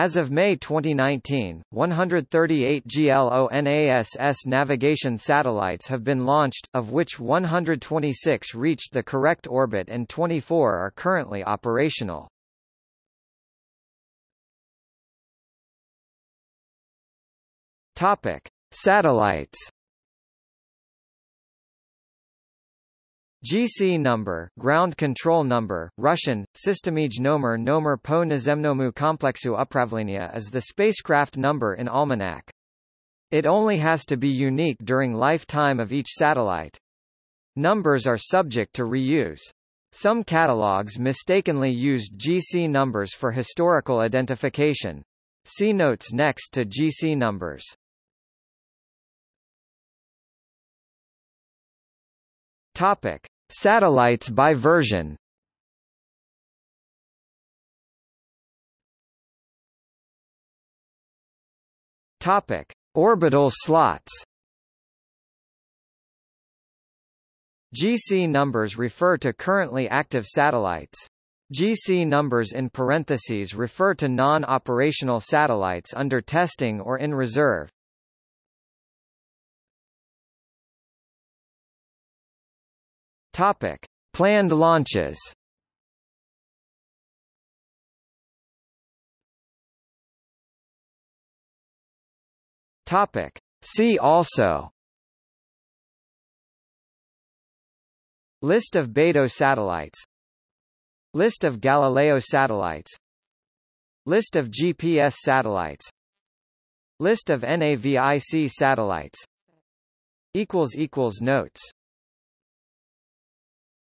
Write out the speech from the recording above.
As of May 2019, 138 GLONASS navigation satellites have been launched, of which 126 reached the correct orbit and 24 are currently operational. Topic: Satellites GC number, ground control number, Russian, Systemij nomer nomer po nazemnomu komplexu upravlenia is the spacecraft number in Almanac. It only has to be unique during lifetime of each satellite. Numbers are subject to reuse. Some catalogs mistakenly used GC numbers for historical identification. See notes next to GC numbers. Topic: Satellites by version. Topic: Orbital slots. GC numbers refer to currently active satellites. GC numbers in parentheses refer to non-operational satellites under testing or in reserve. Topic: Planned launches. Topic: See also. List of Beidou satellites. List of Galileo satellites. List of GPS satellites. List of NAVIC satellites. Notes